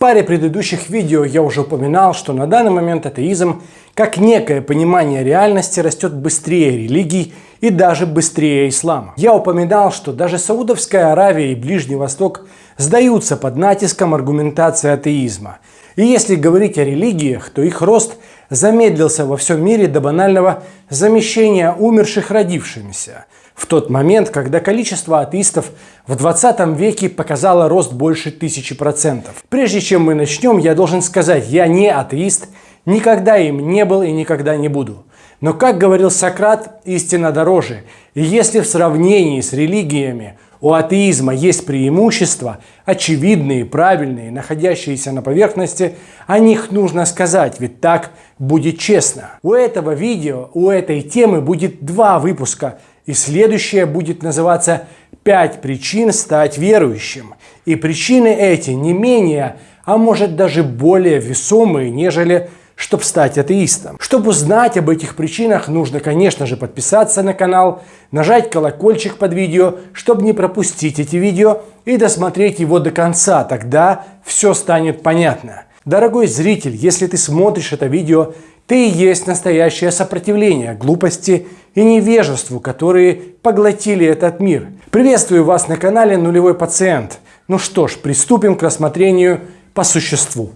паре предыдущих видео я уже упоминал, что на данный момент атеизм, как некое понимание реальности, растет быстрее религий и даже быстрее ислама. Я упоминал, что даже Саудовская Аравия и Ближний Восток сдаются под натиском аргументации атеизма. И если говорить о религиях, то их рост замедлился во всем мире до банального замещения умерших родившимися – в тот момент, когда количество атеистов в 20 веке показало рост больше тысячи процентов. Прежде чем мы начнем, я должен сказать, я не атеист, никогда им не был и никогда не буду. Но, как говорил Сократ, истина дороже. И если в сравнении с религиями у атеизма есть преимущества, очевидные, правильные, находящиеся на поверхности, о них нужно сказать, ведь так будет честно. У этого видео, у этой темы будет два выпуска – и следующее будет называться «Пять причин стать верующим». И причины эти не менее, а может даже более весомые, нежели чтобы стать атеистом. Чтобы узнать об этих причинах, нужно, конечно же, подписаться на канал, нажать колокольчик под видео, чтобы не пропустить эти видео и досмотреть его до конца, тогда все станет понятно. Дорогой зритель, если ты смотришь это видео, ты есть настоящее сопротивление глупости и невежеству, которые поглотили этот мир. Приветствую вас на канале Нулевой Пациент. Ну что ж, приступим к рассмотрению по существу.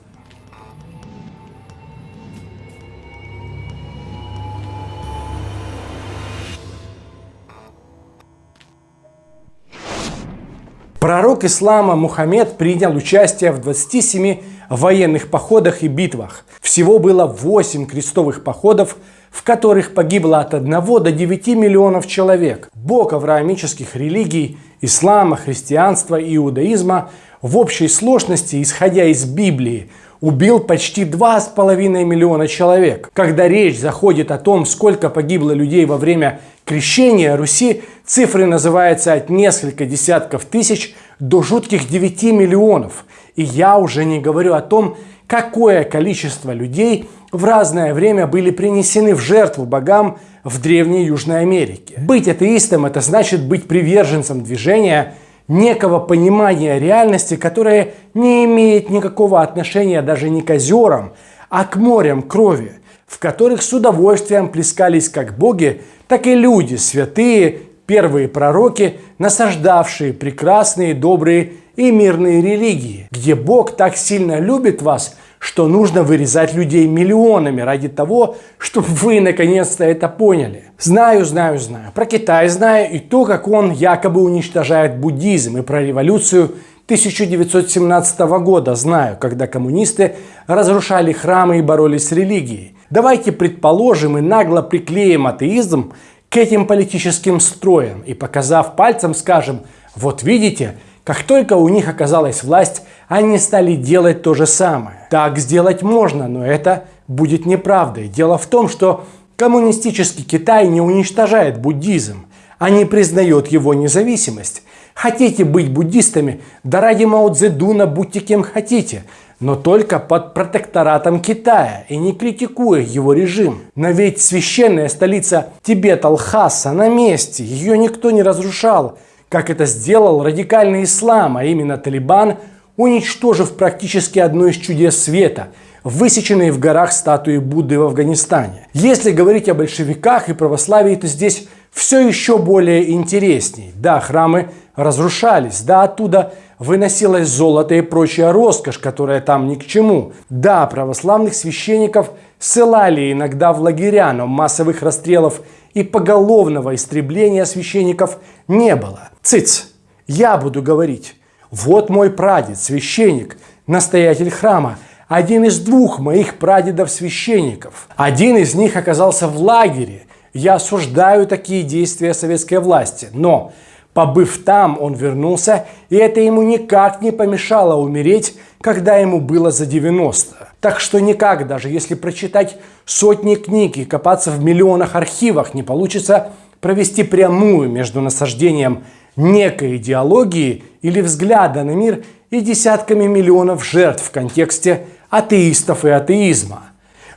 Пророк ислама Мухаммед принял участие в 27 военных походах и битвах. Всего было 8 крестовых походов, в которых погибло от 1 до 9 миллионов человек. Бог авраамических религий, ислама, христианства и иудаизма в общей сложности, исходя из Библии, убил почти 2,5 миллиона человек. Когда речь заходит о том, сколько погибло людей во время крещения Руси, цифры называются от нескольких десятков тысяч до жутких 9 миллионов. И я уже не говорю о том, какое количество людей в разное время были принесены в жертву богам в Древней Южной Америке. Быть атеистом – это значит быть приверженцем движения, некого понимания реальности, которое не имеет никакого отношения даже не к озерам, а к морям крови, в которых с удовольствием плескались как боги, так и люди, святые, первые пророки, насаждавшие прекрасные, добрые и мирные религии, где Бог так сильно любит вас, что нужно вырезать людей миллионами ради того, чтобы вы наконец-то это поняли. Знаю, знаю, знаю. Про Китай знаю и то, как он якобы уничтожает буддизм, и про революцию 1917 года знаю, когда коммунисты разрушали храмы и боролись с религией. Давайте предположим и нагло приклеим атеизм к этим политическим строям и показав пальцем скажем, вот видите, как только у них оказалась власть, они стали делать то же самое. Так сделать можно, но это будет неправдой. Дело в том, что коммунистический Китай не уничтожает буддизм, а не признает его независимость. Хотите быть буддистами? Да ради Мао Цзэдуна будьте кем хотите, но только под протекторатом Китая и не критикуя его режим. Но ведь священная столица Тибета Лхаса на месте, ее никто не разрушал как это сделал радикальный ислам, а именно Талибан, уничтожив практически одно из чудес света – высеченные в горах статуи Будды в Афганистане. Если говорить о большевиках и православии, то здесь все еще более интересней. Да, храмы разрушались, да, оттуда выносилось золото и прочая роскошь, которая там ни к чему. Да, православных священников ссылали иногда в лагеря, но массовых расстрелов и поголовного истребления священников не было. Цыц, я буду говорить. Вот мой прадед, священник, настоятель храма, один из двух моих прадедов-священников. Один из них оказался в лагере. Я осуждаю такие действия советской власти, но Побыв там, он вернулся, и это ему никак не помешало умереть, когда ему было за 90. Так что никак, даже если прочитать сотни книг и копаться в миллионах архивах, не получится провести прямую между насаждением некой идеологии или взгляда на мир и десятками миллионов жертв в контексте атеистов и атеизма.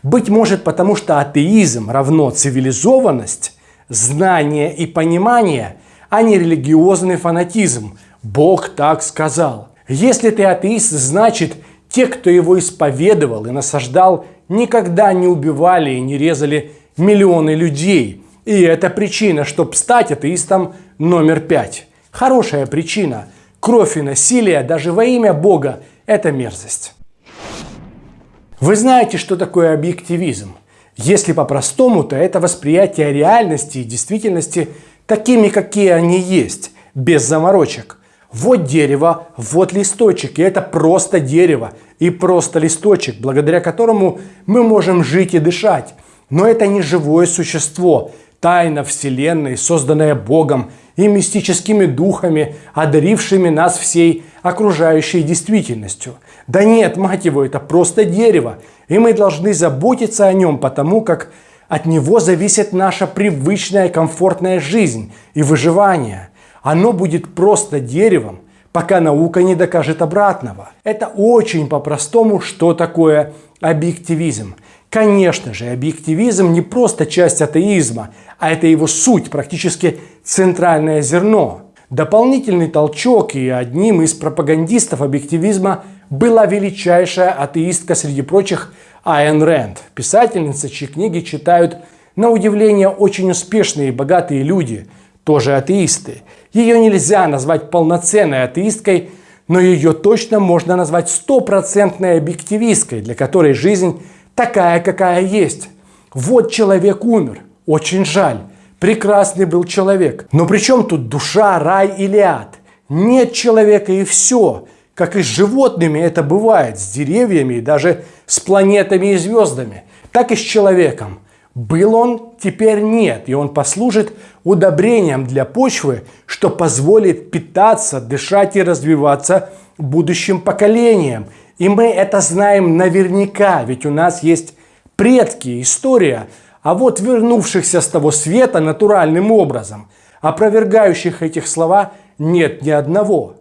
Быть может потому, что атеизм равно цивилизованность, знание и понимание – а не религиозный фанатизм. Бог так сказал. Если ты атеист, значит, те, кто его исповедовал и насаждал, никогда не убивали и не резали миллионы людей. И это причина, чтобы стать атеистом номер пять. Хорошая причина. Кровь и насилие даже во имя Бога – это мерзость. Вы знаете, что такое объективизм? Если по-простому, то это восприятие реальности и действительности такими, какие они есть, без заморочек. Вот дерево, вот листочек, и это просто дерево и просто листочек, благодаря которому мы можем жить и дышать. Но это не живое существо, тайна Вселенной, созданная Богом и мистическими духами, одарившими нас всей окружающей действительностью. Да нет, мать его, это просто дерево, и мы должны заботиться о нем, потому как от него зависит наша привычная комфортная жизнь и выживание. Оно будет просто деревом, пока наука не докажет обратного. Это очень по-простому, что такое объективизм. Конечно же, объективизм не просто часть атеизма, а это его суть, практически центральное зерно. Дополнительный толчок и одним из пропагандистов объективизма была величайшая атеистка среди прочих Айн Рэнд, писательница, чьи книги читают на удивление очень успешные и богатые люди, тоже атеисты. Ее нельзя назвать полноценной атеисткой, но ее точно можно назвать стопроцентной объективисткой, для которой жизнь такая, какая есть. Вот человек умер, очень жаль. Прекрасный был человек. Но при чем тут душа, рай или ад? Нет человека и все. Как и с животными это бывает, с деревьями и даже с планетами и звездами. Так и с человеком. Был он, теперь нет, и он послужит удобрением для почвы, что позволит питаться, дышать и развиваться будущим поколениям. И мы это знаем наверняка, ведь у нас есть предки, история – а вот вернувшихся с того света натуральным образом, опровергающих этих слова, нет ни одного.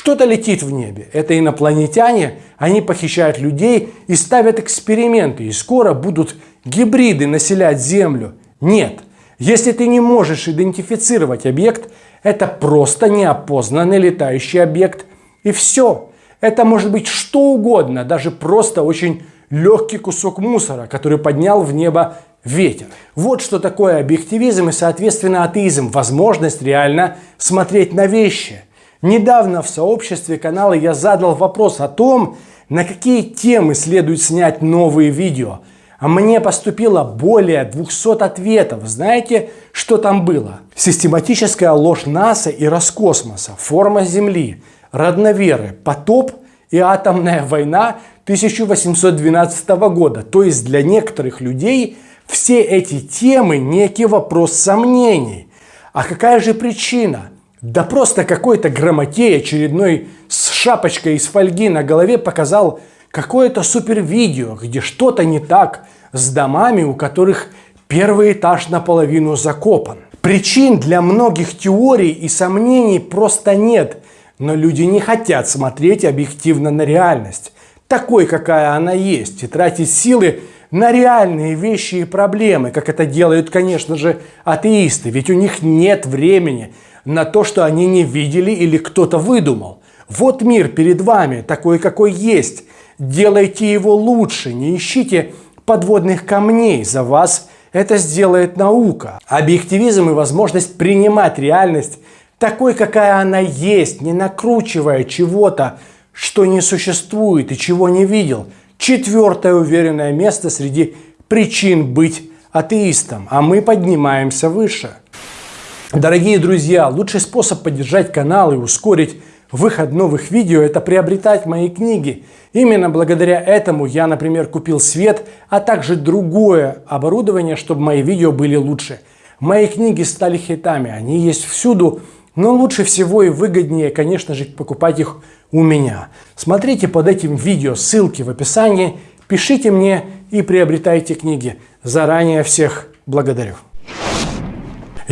Что-то летит в небе. Это инопланетяне, они похищают людей и ставят эксперименты, и скоро будут гибриды населять Землю. Нет, если ты не можешь идентифицировать объект, это просто неопознанный летающий объект. И все. Это может быть что угодно, даже просто очень легкий кусок мусора, который поднял в небо ветер. Вот что такое объективизм и, соответственно, атеизм. Возможность реально смотреть на вещи. Недавно в сообществе канала я задал вопрос о том, на какие темы следует снять новые видео. А мне поступило более 200 ответов. Знаете, что там было? Систематическая ложь НАСА и Роскосмоса, форма Земли, родноверы, потоп и атомная война 1812 года. То есть для некоторых людей – все эти темы некий вопрос сомнений. А какая же причина? Да просто какой-то грамотей очередной с шапочкой из фольги на голове показал какое-то супер видео, где что-то не так с домами, у которых первый этаж наполовину закопан. Причин для многих теорий и сомнений просто нет, но люди не хотят смотреть объективно на реальность, такой, какая она есть, и тратить силы на реальные вещи и проблемы, как это делают, конечно же, атеисты. Ведь у них нет времени на то, что они не видели или кто-то выдумал. Вот мир перед вами, такой, какой есть. Делайте его лучше, не ищите подводных камней. За вас это сделает наука. Объективизм и возможность принимать реальность такой, какая она есть, не накручивая чего-то, что не существует и чего не видел – четвертое уверенное место среди причин быть атеистом, а мы поднимаемся выше. Дорогие друзья, лучший способ поддержать канал и ускорить выход новых видео – это приобретать мои книги. Именно благодаря этому я, например, купил свет, а также другое оборудование, чтобы мои видео были лучше. Мои книги стали хитами, они есть всюду, но лучше всего и выгоднее, конечно же, покупать их у меня. Смотрите под этим видео, ссылки в описании, пишите мне и приобретайте книги. Заранее всех благодарю.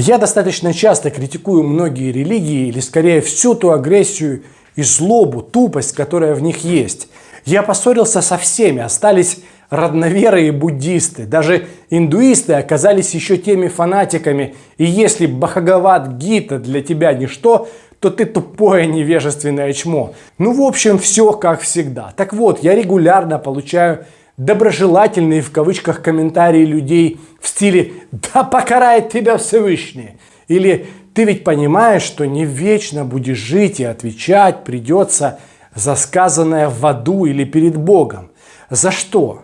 Я достаточно часто критикую многие религии, или скорее всю ту агрессию и злобу, тупость, которая в них есть. Я поссорился со всеми, остались родноверы и буддисты. Даже индуисты оказались еще теми фанатиками. И если Бхагават Гита для тебя ничто, то ты тупое невежественное чмо. Ну, в общем, все как всегда. Так вот, я регулярно получаю доброжелательные в кавычках комментарии людей в стиле «Да покарает тебя Всевышний!» или «Ты ведь понимаешь, что не вечно будешь жить и отвечать придется за сказанное в аду или перед Богом. За что?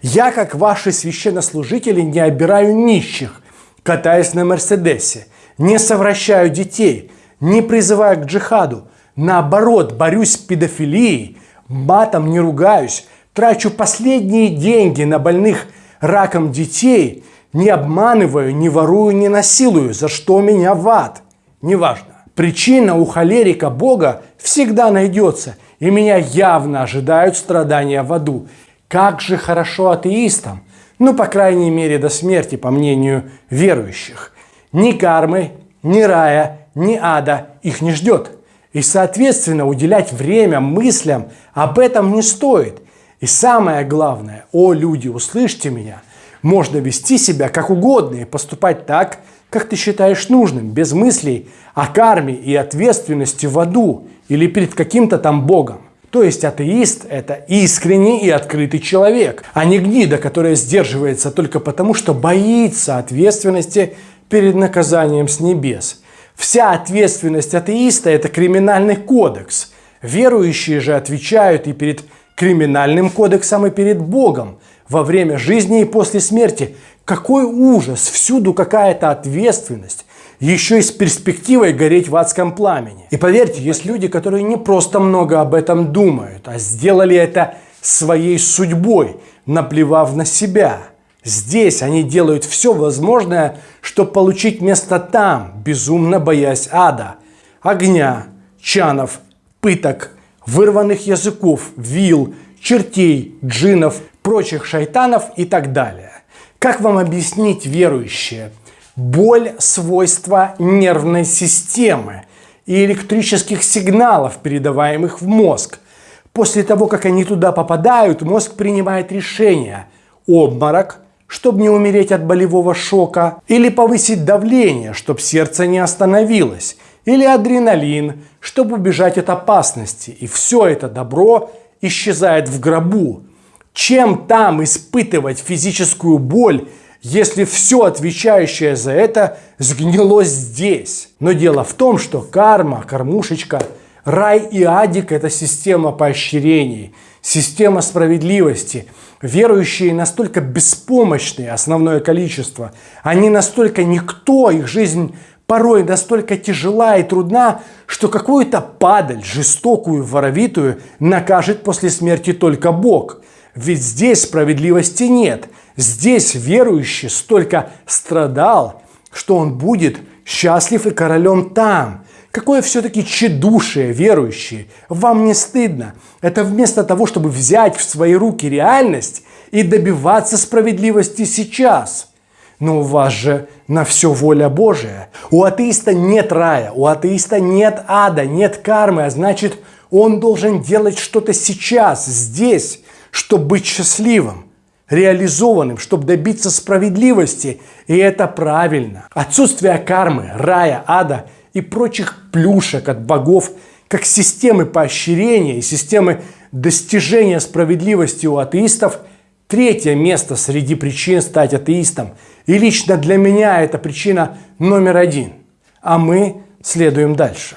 Я, как ваши священнослужители, не обираю нищих, катаясь на Мерседесе, не совращаю детей, не призываю к джихаду. Наоборот, борюсь с педофилией, матом не ругаюсь, трачу последние деньги на больных раком детей, не обманываю, не ворую, не насилую, за что меня в ад. Неважно. Причина у холерика Бога всегда найдется, и меня явно ожидают страдания в аду. Как же хорошо атеистам, ну, по крайней мере, до смерти, по мнению верующих. Ни кармы, ни рая, ни ада их не ждет. И, соответственно, уделять время мыслям об этом не стоит – и самое главное, о люди, услышьте меня, можно вести себя как угодно и поступать так, как ты считаешь нужным, без мыслей о карме и ответственности в аду или перед каким-то там Богом. То есть атеист – это искренний и открытый человек, а не гнида, которая сдерживается только потому, что боится ответственности перед наказанием с небес. Вся ответственность атеиста – это криминальный кодекс. Верующие же отвечают и перед криминальным кодексом и перед Богом во время жизни и после смерти. Какой ужас! Всюду какая-то ответственность. Еще и с перспективой гореть в адском пламени. И поверьте, есть люди, которые не просто много об этом думают, а сделали это своей судьбой, наплевав на себя. Здесь они делают все возможное, чтобы получить место там, безумно боясь ада, огня, чанов, пыток, вырванных языков, вил, чертей, джинов, прочих шайтанов и так далее. Как вам объяснить, верующие? Боль – свойство нервной системы и электрических сигналов, передаваемых в мозг. После того, как они туда попадают, мозг принимает решение – обморок, чтобы не умереть от болевого шока, или повысить давление, чтобы сердце не остановилось – или адреналин, чтобы убежать от опасности. И все это добро исчезает в гробу. Чем там испытывать физическую боль, если все отвечающее за это сгнило здесь? Но дело в том, что карма, кормушечка, рай и адик – это система поощрений, система справедливости. Верующие настолько беспомощные, основное количество, они настолько никто, их жизнь порой настолько тяжела и трудна, что какую-то падаль, жестокую, воровитую, накажет после смерти только Бог. Ведь здесь справедливости нет. Здесь верующий столько страдал, что он будет счастлив и королем там. Какое все-таки тщедушие, верующие. Вам не стыдно. Это вместо того, чтобы взять в свои руки реальность и добиваться справедливости сейчас – но у вас же на все воля Божия. У атеиста нет рая, у атеиста нет ада, нет кармы, а значит, он должен делать что-то сейчас, здесь, чтобы быть счастливым, реализованным, чтобы добиться справедливости. И это правильно. Отсутствие кармы, рая, ада и прочих плюшек от богов, как системы поощрения и системы достижения справедливости у атеистов – Третье место среди причин стать атеистом. И лично для меня это причина номер один. А мы следуем дальше.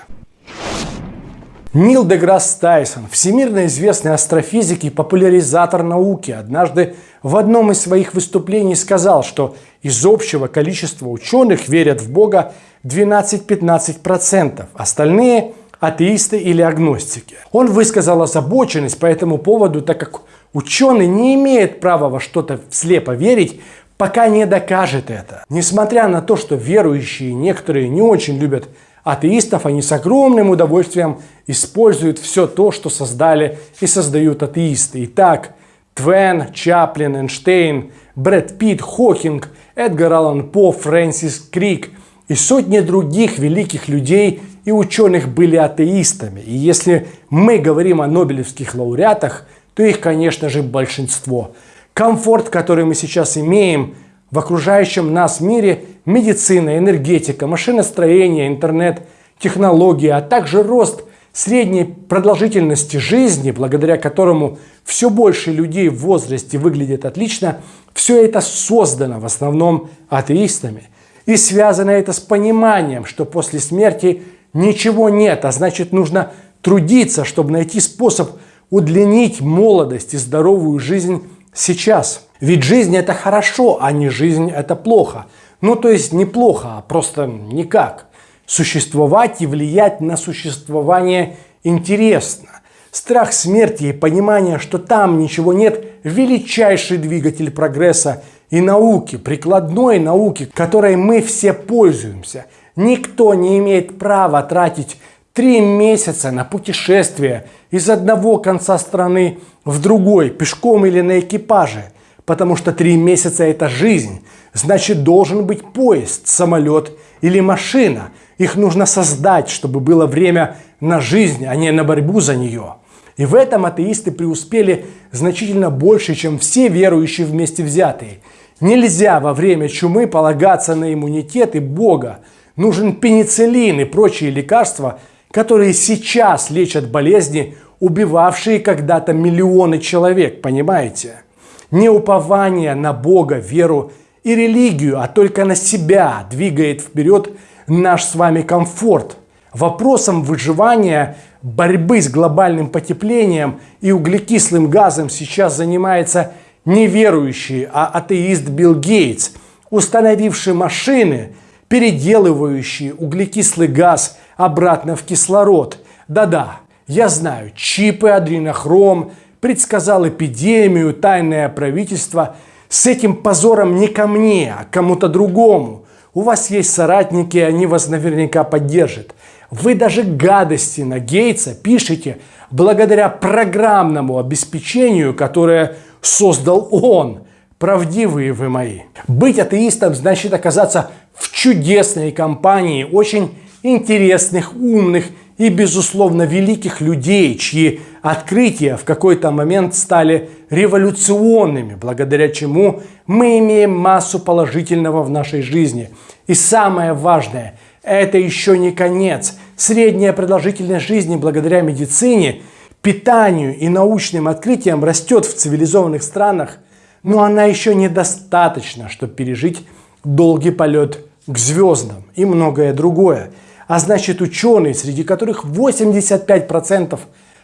Нил Деграсс Тайсон, всемирно известный астрофизик и популяризатор науки, однажды в одном из своих выступлений сказал, что из общего количества ученых верят в Бога 12-15%, остальные – атеисты или агностики. Он высказал озабоченность по этому поводу, так как Ученый не имеет права во что-то слепо верить, пока не докажет это. Несмотря на то, что верующие некоторые не очень любят атеистов, они с огромным удовольствием используют все то, что создали и создают атеисты. Итак, Твен, Чаплин, Эйнштейн, Брэд Питт, Хокинг, Эдгар Аллан По, Фрэнсис Крик и сотни других великих людей и ученых были атеистами. И если мы говорим о нобелевских лауреатах – то их, конечно же, большинство. Комфорт, который мы сейчас имеем в окружающем нас мире, медицина, энергетика, машиностроение, интернет, технологии, а также рост средней продолжительности жизни, благодаря которому все больше людей в возрасте выглядят отлично, все это создано в основном атеистами. И связано это с пониманием, что после смерти ничего нет, а значит нужно трудиться, чтобы найти способ удлинить молодость и здоровую жизнь сейчас. Ведь жизнь это хорошо, а не жизнь это плохо. Ну то есть неплохо, а просто никак. Существовать и влиять на существование интересно. Страх смерти и понимание, что там ничего нет – величайший двигатель прогресса и науки, прикладной науки, которой мы все пользуемся. Никто не имеет права тратить три месяца на путешествие из одного конца страны в другой, пешком или на экипаже, потому что три месяца – это жизнь. Значит, должен быть поезд, самолет или машина. Их нужно создать, чтобы было время на жизнь, а не на борьбу за нее. И в этом атеисты преуспели значительно больше, чем все верующие вместе взятые. Нельзя во время чумы полагаться на иммунитет и Бога. Нужен пенициллин и прочие лекарства, которые сейчас лечат болезни, убивавшие когда-то миллионы человек, понимаете? Не упование на Бога, веру и религию, а только на себя двигает вперед наш с вами комфорт. Вопросом выживания, борьбы с глобальным потеплением и углекислым газом сейчас занимается не верующий, а атеист Билл Гейтс, установивший машины, переделывающие углекислый газ обратно в кислород. Да-да, я знаю, чипы, адренохром, предсказал эпидемию, тайное правительство. С этим позором не ко мне, а кому-то другому. У вас есть соратники, они вас наверняка поддержат. Вы даже гадости на Гейтса пишете благодаря программному обеспечению, которое создал он. Правдивые вы мои. Быть атеистом значит оказаться в чудесной компании очень интересных, умных и, безусловно, великих людей, чьи открытия в какой-то момент стали революционными, благодаря чему мы имеем массу положительного в нашей жизни. И самое важное, это еще не конец. Средняя продолжительность жизни благодаря медицине, питанию и научным открытиям растет в цивилизованных странах, но она еще недостаточна, чтобы пережить долгий полет к звездам и многое другое. А значит ученые, среди которых 85%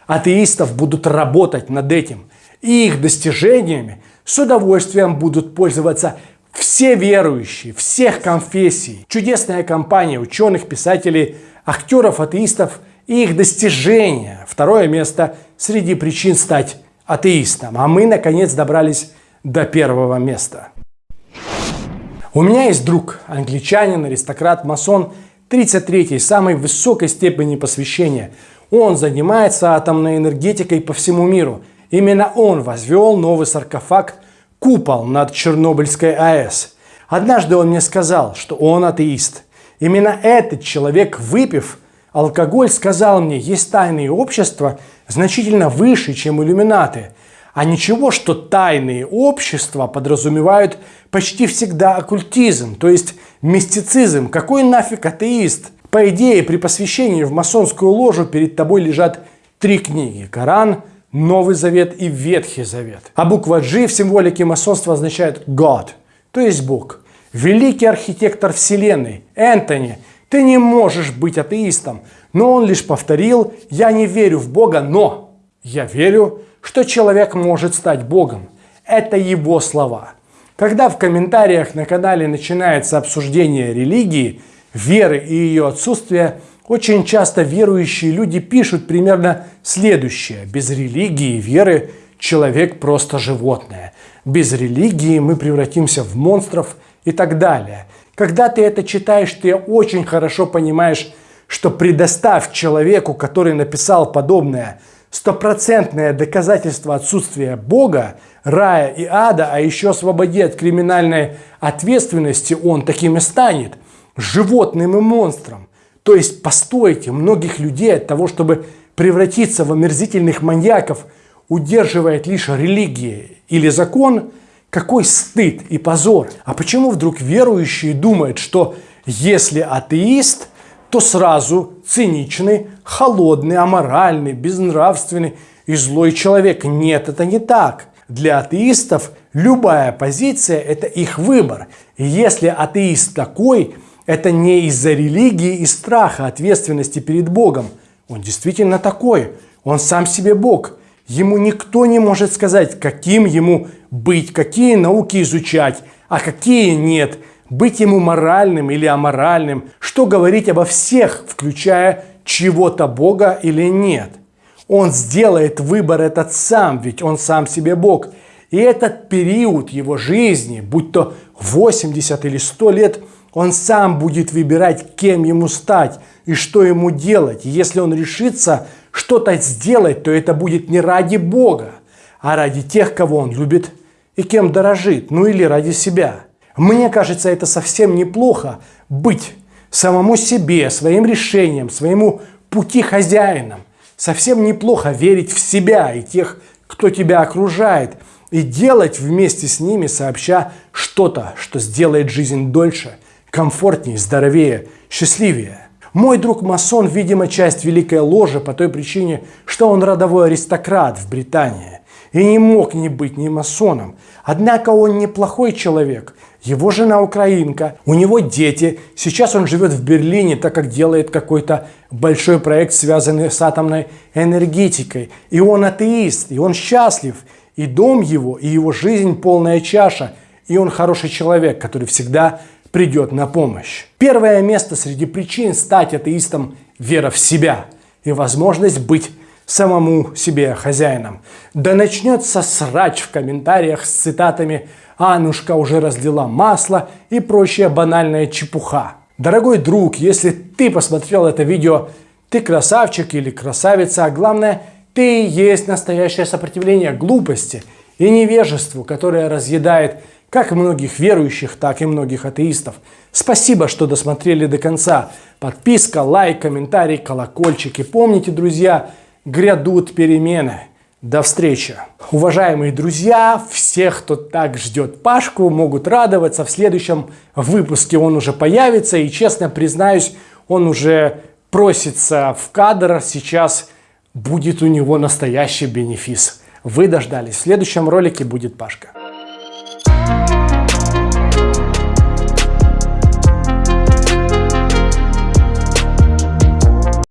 атеистов будут работать над этим. И их достижениями с удовольствием будут пользоваться все верующие, всех конфессий. Чудесная компания ученых, писателей, актеров, атеистов и их достижения. Второе место среди причин стать атеистом. А мы, наконец, добрались до первого места. У меня есть друг, англичанин, аристократ, масон, 33-й, самой высокой степени посвящения. Он занимается атомной энергетикой по всему миру. Именно он возвел новый саркофаг, купол над Чернобыльской АЭС. Однажды он мне сказал, что он атеист. Именно этот человек, выпив алкоголь, сказал мне, есть тайные общества значительно выше, чем иллюминаты. А ничего, что тайные общества подразумевают почти всегда оккультизм, то есть мистицизм. Какой нафиг атеист? По идее, при посвящении в масонскую ложу перед тобой лежат три книги. Коран, Новый Завет и Ветхий Завет. А буква G в символике масонства означает God, то есть Бог. Великий архитектор Вселенной, Энтони, ты не можешь быть атеистом. Но он лишь повторил, я не верю в Бога, но я верю, что человек может стать Богом. Это его слова. Когда в комментариях на канале начинается обсуждение религии, веры и ее отсутствия, очень часто верующие люди пишут примерно следующее. Без религии и веры человек просто животное. Без религии мы превратимся в монстров и так далее. Когда ты это читаешь, ты очень хорошо понимаешь, что предоставь человеку, который написал подобное, стопроцентное доказательство отсутствия Бога, рая и ада, а еще освободи от криминальной ответственности, он таким и станет – животным и монстром. То есть постойте, многих людей от того, чтобы превратиться в омерзительных маньяков, удерживает лишь религия или закон, какой стыд и позор. А почему вдруг верующие думают, что если атеист, то сразу циничный, холодный, аморальный, безнравственный и злой человек. Нет, это не так. Для атеистов любая позиция – это их выбор. И если атеист такой, это не из-за религии и страха ответственности перед Богом. Он действительно такой. Он сам себе Бог. Ему никто не может сказать, каким ему быть, какие науки изучать, а какие нет – быть ему моральным или аморальным, что говорить обо всех, включая чего-то Бога или нет. Он сделает выбор этот сам, ведь он сам себе Бог. И этот период его жизни, будь то 80 или 100 лет, он сам будет выбирать, кем ему стать и что ему делать. И если он решится что-то сделать, то это будет не ради Бога, а ради тех, кого он любит и кем дорожит, ну или ради себя. Мне кажется, это совсем неплохо быть самому себе, своим решением, своему пути хозяином. Совсем неплохо верить в себя и тех, кто тебя окружает, и делать вместе с ними, сообща что-то, что сделает жизнь дольше, комфортнее, здоровее, счастливее. Мой друг масон, видимо, часть великой ложи по той причине, что он родовой аристократ в Британии и не мог не быть ни масоном. Однако он неплохой человек – его жена украинка, у него дети. Сейчас он живет в Берлине, так как делает какой-то большой проект, связанный с атомной энергетикой. И он атеист, и он счастлив. И дом его, и его жизнь полная чаша. И он хороший человек, который всегда придет на помощь. Первое место среди причин стать атеистом – вера в себя и возможность быть самому себе хозяином. Да начнется срач в комментариях с цитатами Анушка уже разлила масло и прочая банальная чепуха. Дорогой друг, если ты посмотрел это видео, ты красавчик или красавица, а главное, ты есть настоящее сопротивление глупости и невежеству, которое разъедает как многих верующих, так и многих атеистов. Спасибо, что досмотрели до конца. Подписка, лайк, комментарий, колокольчик. И помните, друзья, грядут перемены. До встречи! Уважаемые друзья, всех, кто так ждет Пашку, могут радоваться. В следующем выпуске он уже появится. И честно признаюсь, он уже просится в кадр. Сейчас будет у него настоящий бенефис. Вы дождались. В следующем ролике будет Пашка.